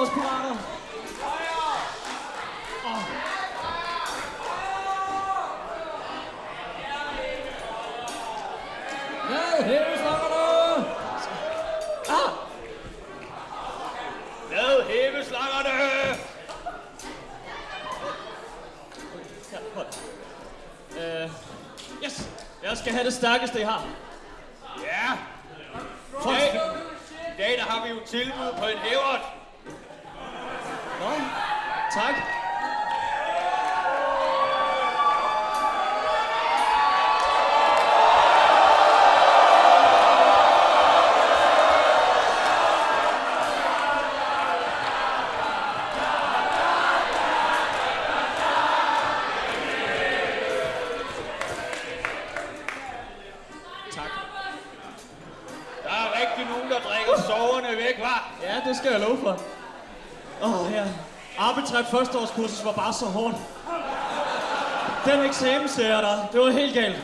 vores pirater. Oh. Hvad hæves slangerne? Ah! Hvad hæves slangerne? Øh, yes, jeg skal have det stærkeste, I har. Ja. Yeah. I dag, der har vi jo tilbud på en hævert. Nå, tak. Tak. Der er rigtig nogen, der drikker soverne væk, var. Ja, det skal jeg love for. Åh, oh, ja. Arbitræt førsteårskursus var bare så hårdt. Den eksamensserie der, det var helt galt.